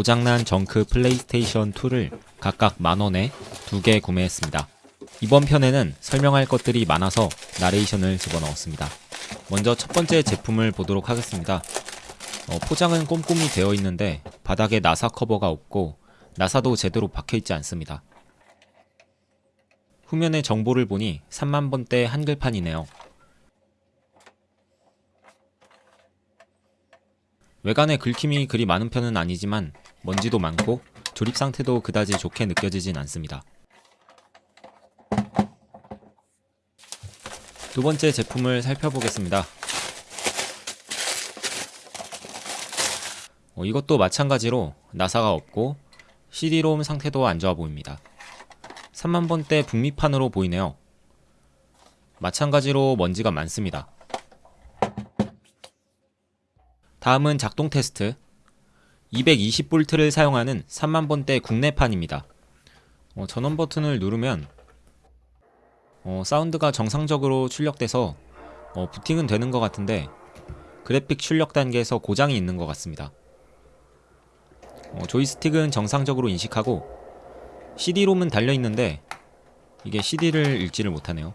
고장난 정크 플레이스테이션 2를 각각 만원에 두 개 구매했습니다. 이번 편에는 설명할 것들이 많아서 나레이션을 집어넣었습니다. 먼저 첫 번째 제품을 보도록 하겠습니다. 어, 포장은 꼼꼼히 되어 있는데 바닥에 나사 커버가 없고 나사도 제대로 박혀있지 않습니다. 후면의 정보를 보니 3만번대 한글판이네요. 외관에 긁힘이 그리 많은 편은 아니지만 먼지도 많고 조립 상태도 그다지 좋게 느껴지진 않습니다. 두 번째 제품을 살펴보겠습니다. 어, 이것도 마찬가지로 나사가 없고 CD롬 상태도 안 좋아 보입니다. 3만번대 북미판으로 보이네요. 마찬가지로 먼지가 많습니다. 다음은 작동 테스트 220V를 사용하는 3만번대 국내판입니다. 어, 전원 버튼을 누르면 어, 사운드가 정상적으로 출력돼서 어, 부팅은 되는 것 같은데 그래픽 출력 단계에서 고장이 있는 것 같습니다. 어, 조이스틱은 정상적으로 인식하고 CD롬은 달려있는데 이게 CD를 읽지를 못하네요.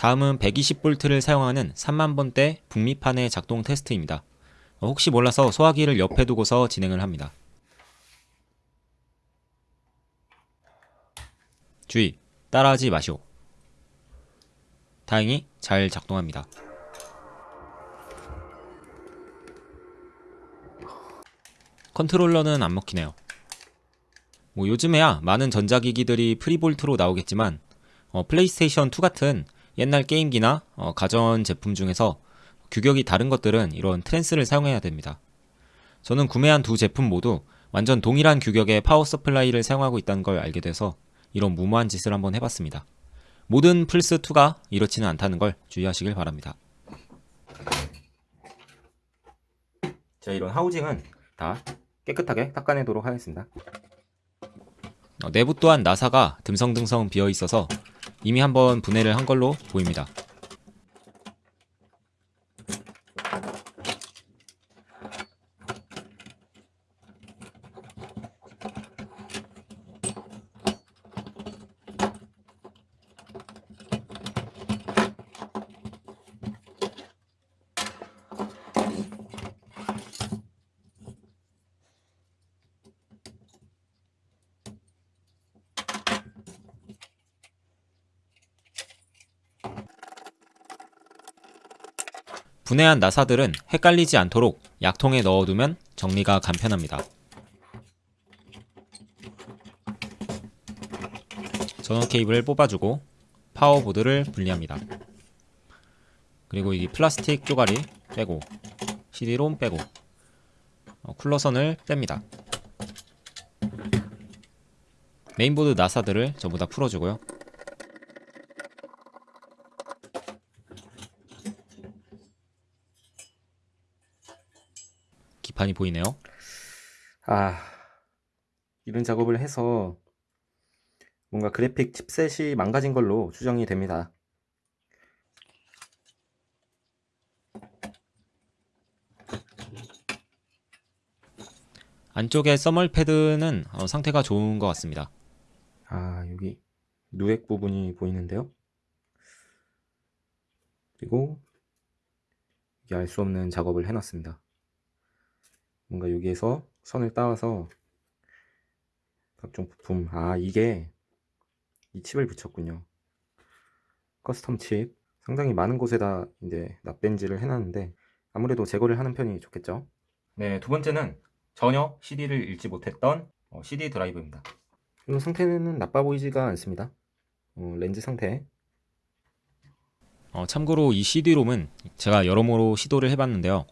다음은 120V를 사용하는 3만번대 북미판의 작동 테스트입니다. 어, 혹시 몰라서 소화기를 옆에 두고서 진행을 합니다. 주의! 따라하지 마시오. 다행히 잘 작동합니다. 컨트롤러는 안 먹히네요. 뭐 요즘에야 많은 전자기기들이 free volt로 나오겠지만 어, 플레이스테이션 2 같은 옛날 게임기나 어, 가전 제품 중에서 규격이 다른 것들은 이런 트랜스를 사용해야 됩니다. 저는 구매한 두 제품 모두 완전 동일한 규격의 power supply를 사용하고 있다는 걸 알게 돼서 이런 무모한 짓을 한번 해봤습니다. 모든 플스2가 이렇지는 않다는 걸 주의하시길 바랍니다. 자, 이런 하우징은 다 깨끗하게 닦아내도록 하겠습니다. 어, 내부 또한 나사가 듬성듬성 비어 있어서 이미 한번 분해를 한 걸로 보입니다. 분해한 나사들은 헷갈리지 않도록 약통에 넣어두면 정리가 간편합니다. 전원 케이블을 뽑아주고 파워보드를 분리합니다. 그리고 이 플라스틱 쪼가리 빼고 CD롬 빼고 어, 쿨러선을 뺍니다. 메인보드 나사들을 전부 다 풀어주고요. 기판이 보이네요. 아, 이런 작업을 해서 뭔가 그래픽 칩셋이 망가진 걸로 추정이 됩니다. 안쪽에 써멀 패드는 어, 상태가 좋은 것 같습니다. 아, 여기 누액 부분이 보이는데요. 그리고 알 수 없는 작업을 해놨습니다. 뭔가 여기에서 선을 따와서 각종 부품. 아 이게 이 칩을 붙였군요. custom 칩. 상당히 많은 곳에다 이제 납땜질을 해놨는데 아무래도 제거를 하는 편이 좋겠죠? 네 두 번째는 전혀 CD를 읽지 못했던 어, CD 드라이브입니다. 이런 상태는 나빠 보이지가 않습니다. 어, 렌즈 상태. 어, 참고로 이 CD롬은 제가 여러모로 시도를 해봤는데요.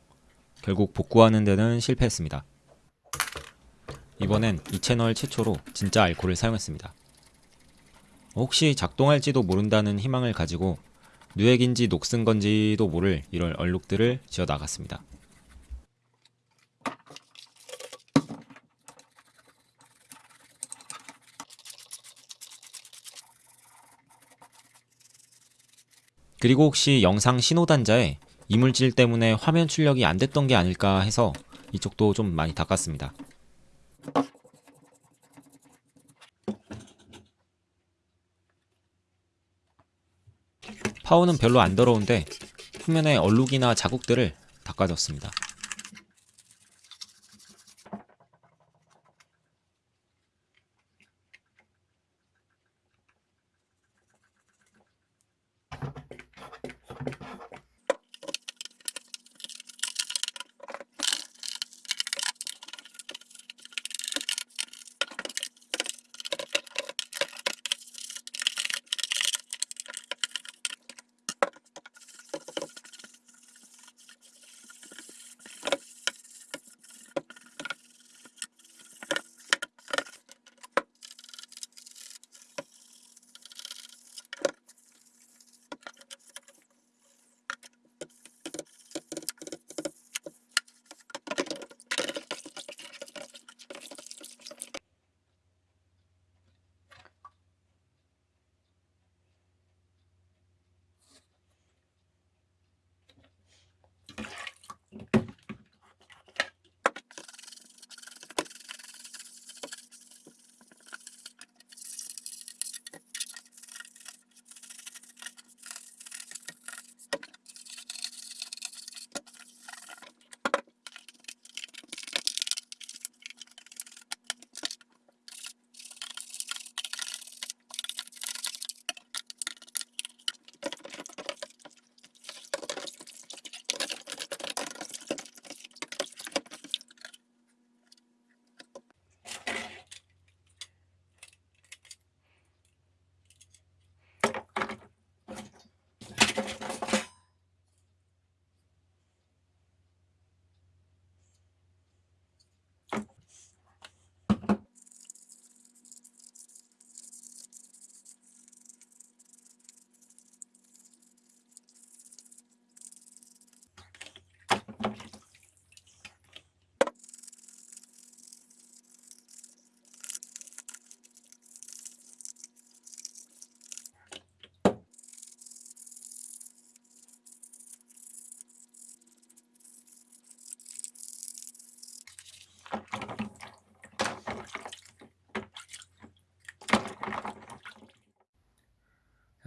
결국 복구하는 데는 실패했습니다. 이번엔 이 채널 최초로 진짜 알코올을 사용했습니다. 혹시 작동할지도 모른다는 희망을 가지고 누액인지 녹슨 건지도 모를 이런 얼룩들을 지어 나갔습니다. 그리고 혹시 영상 신호단자에 이물질 때문에 화면 출력이 안 됐던 게 아닐까 해서 이쪽도 좀 많이 닦았습니다. 파워는 별로 안 더러운데 표면에 얼룩이나 자국들을 닦아줬습니다.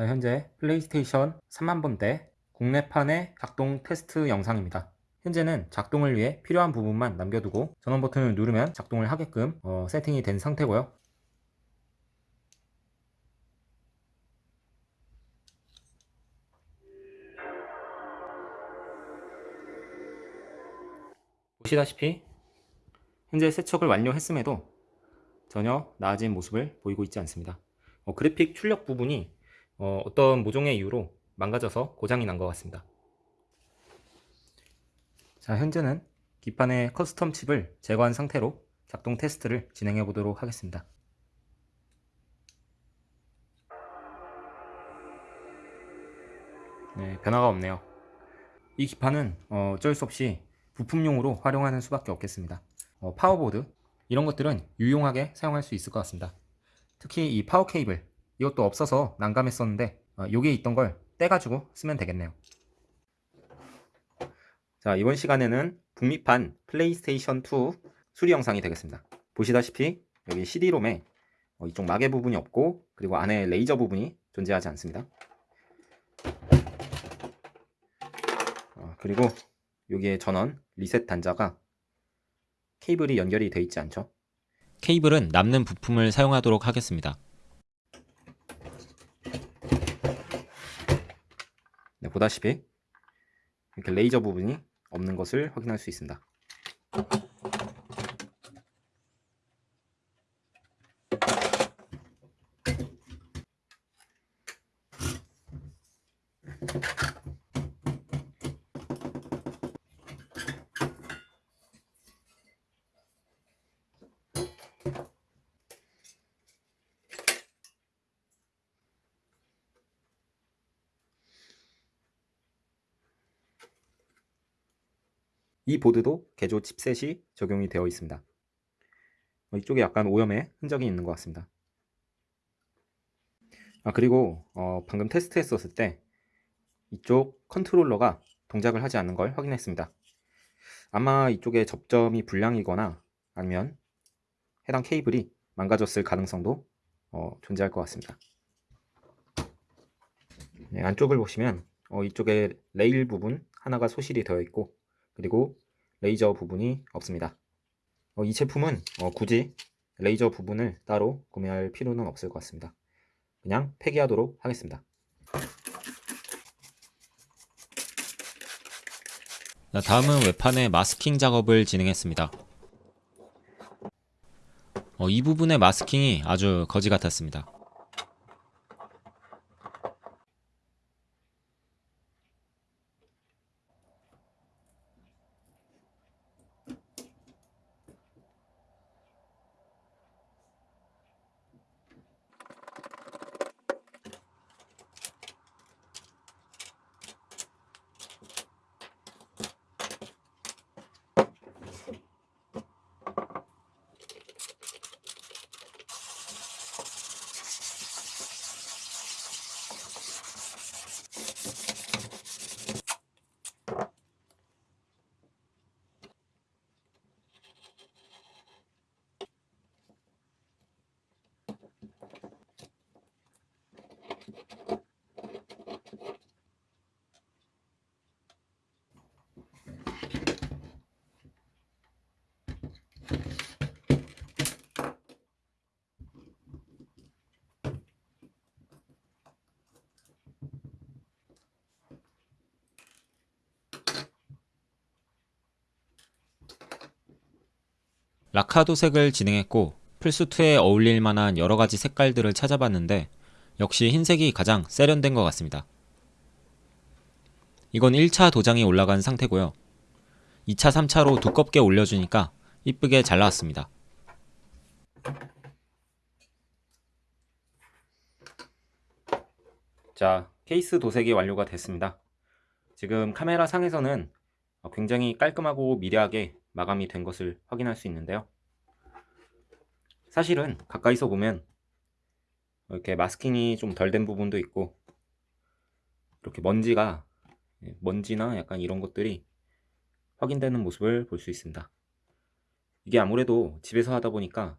현재 플레이스테이션 3만 번대 국내판의 작동 테스트 영상입니다. 현재는 작동을 위해 필요한 부분만 남겨두고 전원 버튼을 누르면 작동을 하게끔 어, 세팅이 된 상태고요. 보시다시피 현재 세척을 완료했음에도 전혀 나아진 모습을 보이고 있지 않습니다. 어, 그래픽 출력 부분이 어, 떤 모종의 이유로 망가져서 고장이 난 것 같습니다. 자, 현재는 기판의 custom 칩을 제거한 상태로 작동 테스트를 진행해 보도록 하겠습니다. 네, 변화가 없네요. 이 기판은 어, 어쩔 수 없이 부품용으로 활용하는 수밖에 없겠습니다. 어, power board 이런 것들은 유용하게 사용할 수 있을 것 같습니다. 특히 이 파워 케이블 이것도 없어서 난감했었는데 어, 여기에 있던 걸 떼가지고 쓰면 되겠네요. 자 이번 시간에는 북미판 플레이스테이션 2 수리 영상이 되겠습니다. 보시다시피 여기 CD롬에 어, 이쪽 마개 부분이 없고 그리고 안에 레이저 부분이 존재하지 않습니다. 어, 그리고 여기에 전원 리셋 단자가 케이블이 연결이 되어 있지 않죠. 케이블은 남는 부품을 사용하도록 하겠습니다. 네, 보다시피 이렇게 레이저 부분이 없는 것을 확인할 수 있습니다. 이 보드도 개조 칩셋이 적용이 되어 있습니다. 어, 이쪽에 약간 오염의 흔적이 있는 것 같습니다. 아 그리고 어, 방금 테스트 했었을 때 이쪽 컨트롤러가 동작을 하지 않는 걸 확인했습니다. 아마 이쪽에 접점이 불량이거나 아니면 해당 케이블이 망가졌을 가능성도 어, 존재할 것 같습니다. 네, 안쪽을 보시면 어, 이쪽에 레일 부분 하나가 소실이 되어 있고 그리고 레이저 부분이 없습니다. 어, 이 제품은 어, 굳이 레이저 부분을 따로 구매할 필요는 없을 것 같습니다. 그냥 폐기하도록 하겠습니다. 자, 다음은 외판의 마스킹 작업을 진행했습니다. 어, 이 부분의 마스킹이 아주 거지 같았습니다. 라카 도색을 진행했고 플스2에 어울릴 만한 여러 가지 색깔들을 찾아봤는데 역시 흰색이 가장 세련된 것 같습니다. 이건 1차 도장이 올라간 상태고요. 2차, 3차로 두껍게 올려주니까 이쁘게 잘 나왔습니다. 자, 케이스 도색이 완료가 됐습니다. 지금 카메라 상에서는 어, 굉장히 깔끔하고 미려하게 마감이 된 것을 확인할 수 있는데요. 사실은 가까이서 보면 이렇게 마스킹이 좀 덜 된 부분도 있고 이렇게 먼지가 예, 먼지나 약간 이런 것들이 확인되는 모습을 볼 수 있습니다. 이게 아무래도 집에서 하다 보니까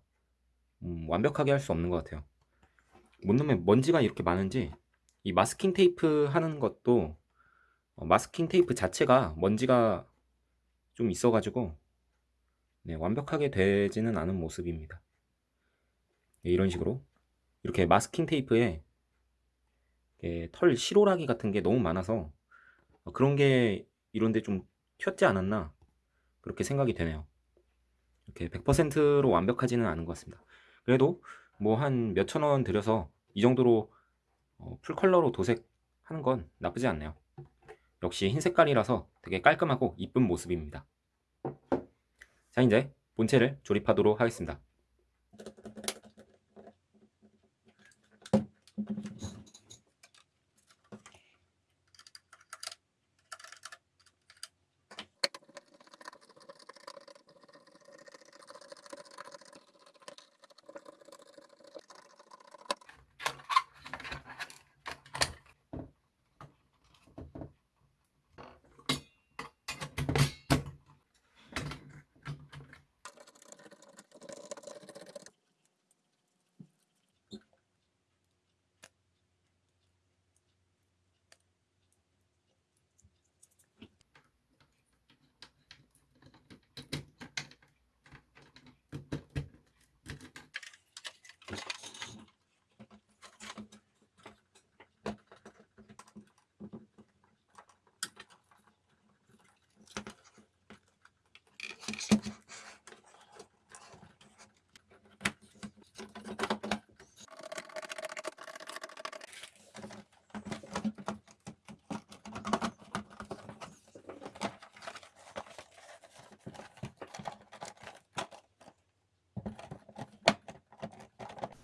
음, 완벽하게 할 수 없는 것 같아요. 뭔 놈의 먼지가 이렇게 많은지 이 마스킹 테이프 하는 것도 어, 마스킹 테이프 자체가 먼지가 좀 있어가지고 네, 완벽하게 되지는 않은 모습입니다. 네, 이런 식으로 이렇게 마스킹 테이프에 털 실오라기 같은 게 너무 많아서 어, 그런 게 이런데 좀 튀었지 않았나 그렇게 생각이 되네요. 이렇게 100%로 완벽하지는 않은 것 같습니다. 그래도 뭐 한 몇천 원 들여서 이 정도로 어, 풀컬러로 도색하는 건 나쁘지 않네요. 역시 흰 색깔이라서 되게 깔끔하고 이쁜 모습입니다. 자 이제 본체를 조립하도록 하겠습니다.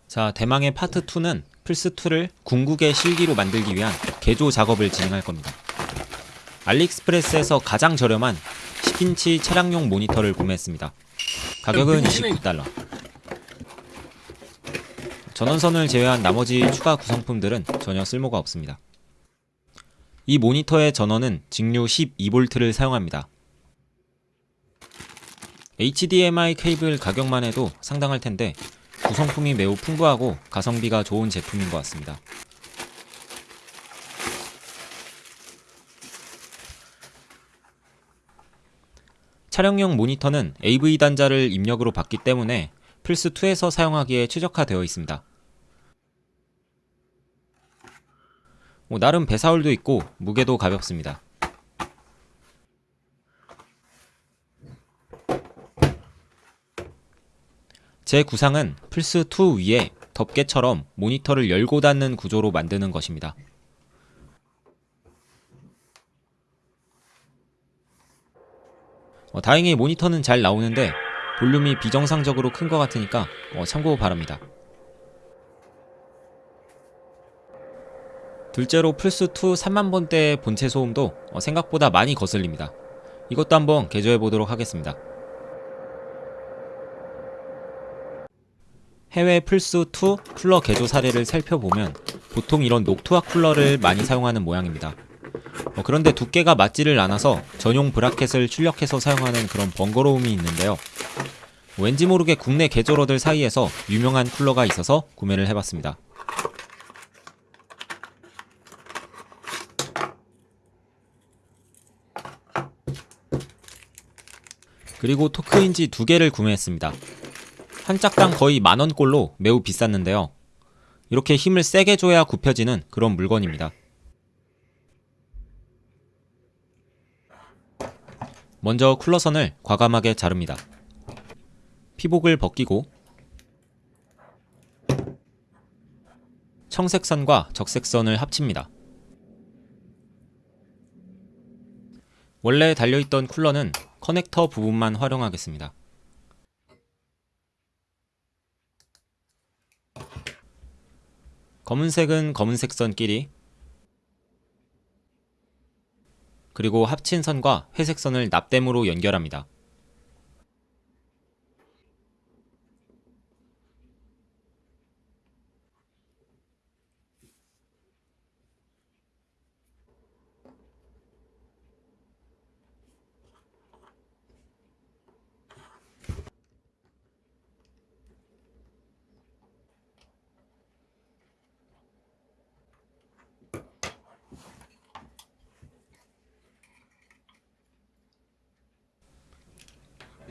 자, 대망의 파트 2는 플스2를 궁극의 실기로 만들기 위한 개조 작업을 진행할 겁니다. 알리익스프레스에서 가장 저렴한 10인치 차량용 모니터를 구매했습니다. 가격은 29달러. 전원선을 제외한 나머지 추가 구성품들은 전혀 쓸모가 없습니다. 이 모니터의 전원은 직류 12V를 사용합니다. HDMI 케이블 가격만 해도 상당할 텐데 구성품이 매우 풍부하고 가성비가 좋은 제품인 것 같습니다. 촬영용 모니터는 AV 단자를 입력으로 받기 때문에 플스2에서 사용하기에 최적화되어 있습니다. 뭐 나름 배사율도 있고 무게도 가볍습니다. 제 구상은 플스2 위에 덮개처럼 모니터를 열고 닫는 구조로 만드는 것입니다. 어, 다행히 모니터는 잘 나오는데 볼륨이 비정상적으로 큰 것 같으니까 어, 참고 바랍니다. 둘째로 플스2 3만번대 본체 소음도 어, 생각보다 많이 거슬립니다. 이것도 한번 개조해 보도록 하겠습니다. 해외 플스2 쿨러 개조 사례를 살펴보면 보통 이런 녹투화 쿨러를 많이 사용하는 모양입니다. 어, 그런데 두께가 맞지를 않아서 전용 브라켓을 출력해서 사용하는 그런 번거로움이 있는데요. 왠지 모르게 국내 개조러들 사이에서 유명한 쿨러가 있어서 구매를 해봤습니다. 그리고 토크인지 두 개를 구매했습니다. 한 짝당 거의 만원꼴로 매우 비쌌는데요. 이렇게 힘을 세게 줘야 굽혀지는 그런 물건입니다. 먼저 쿨러선을 과감하게 자릅니다. 피복을 벗기고 청색선과 적색선을 합칩니다. 원래 달려있던 쿨러는 커넥터 부분만 활용하겠습니다. 검은색은 검은색 선끼리 그리고 합친 선과 회색 선을 납땜으로 연결합니다.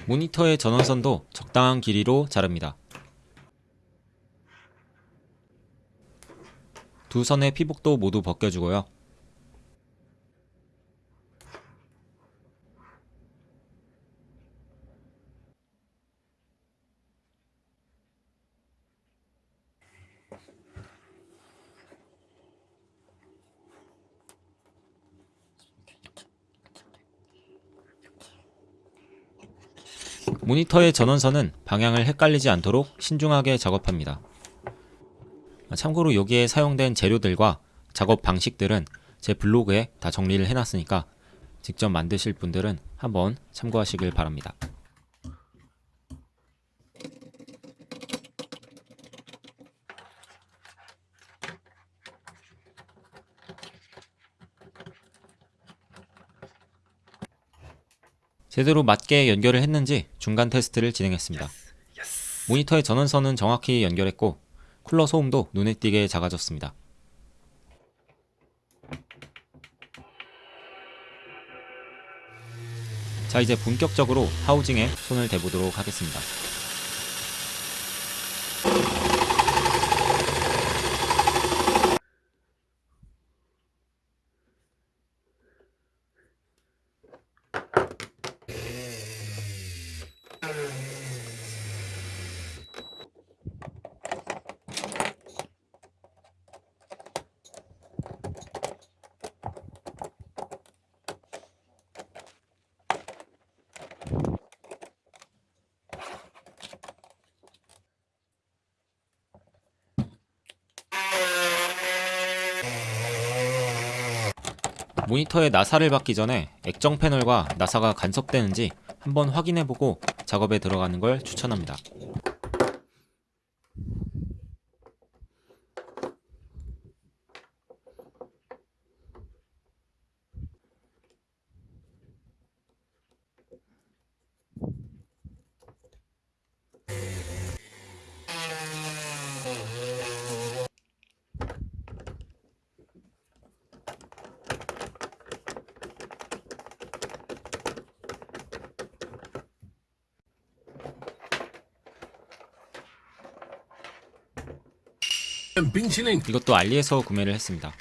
모니터의 전원선도 적당한 길이로 자릅니다. 두 선의 피복도 모두 벗겨주고요. 모니터의 전원선은 방향을 헷갈리지 않도록 신중하게 작업합니다. 참고로 여기에 사용된 재료들과 작업 방식들은 제 블로그에 다 정리를 해놨으니까 직접 만드실 분들은 한번 참고하시길 바랍니다. 제대로 맞게 연결을 했는지 중간 테스트를 진행했습니다. 모니터의 전원선은 정확히 연결했고 쿨러 소음도 눈에 띄게 작아졌습니다. 자 이제 본격적으로 하우징에 손을 대보도록 하겠습니다. 모니터에 나사를 받기 전에 액정 패널과 나사가 간섭되는지 한번 확인해보고 작업에 들어가는 걸 추천합니다. 이것도 알리에서 구매를 했습니다.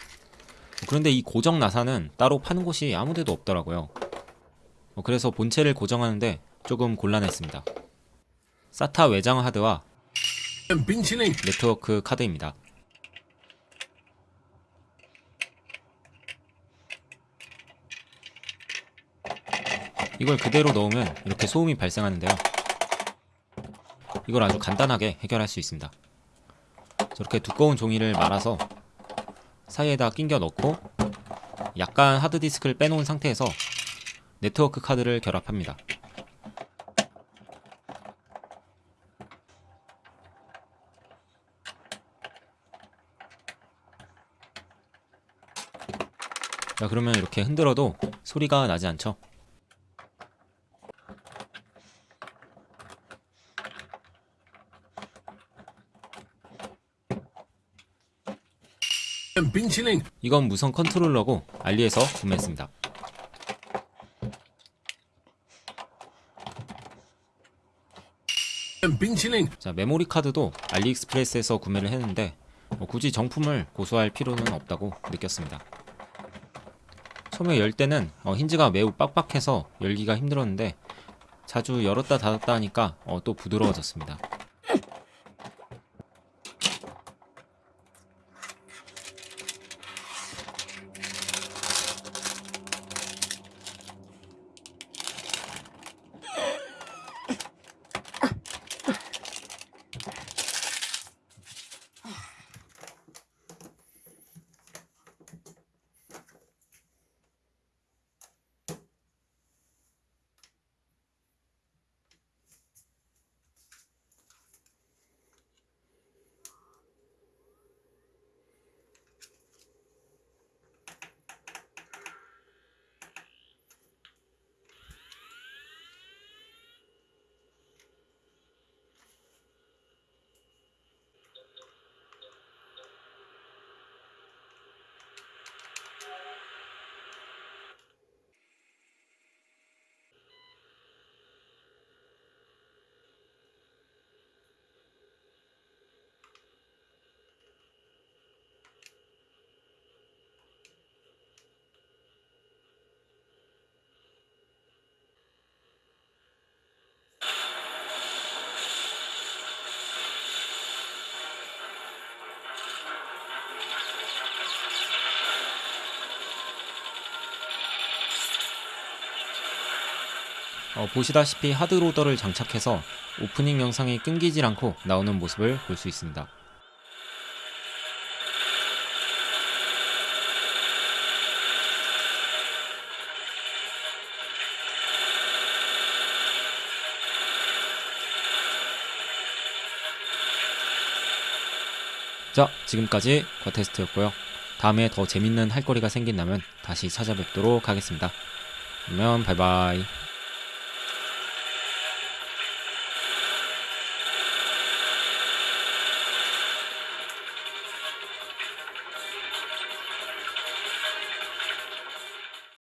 그런데 이 고정 나사는 따로 파는 곳이 아무데도 없더라고요. 어, 그래서 본체를 고정하는데 조금 곤란했습니다. 사타 외장 하드와 네트워크 카드입니다. 이걸 그대로 넣으면 이렇게 소음이 발생하는데요. 이걸 아주 간단하게 해결할 수 있습니다. 저렇게 두꺼운 종이를 말아서 사이에다 끼겨 넣고 약간 하드디스크를 빼놓은 상태에서 네트워크 카드를 결합합니다. 자 그러면 이렇게 흔들어도 소리가 나지 않죠? 빈치링 이건 무선 컨트롤러고 알리에서 구매했습니다. 빈치링 자 메모리 카드도 알리익스프레스에서 구매를 했는데 뭐 굳이 정품을 고수할 필요는 없다고 느꼈습니다. 처음에 열 때는 어, 힌지가 매우 빡빡해서 열기가 힘들었는데 자주 열었다 닫았다 하니까 어, 또 부드러워졌습니다. 어, 보시다시피 하드로더를 장착해서 오프닝 영상이 끊기질 않고 나오는 모습을 볼 수 있습니다. 자, 지금까지 과테스트였고요. 다음에 더 재밌는 할 거리가 생긴다면 다시 찾아뵙도록 하겠습니다. 그러면 바이바이.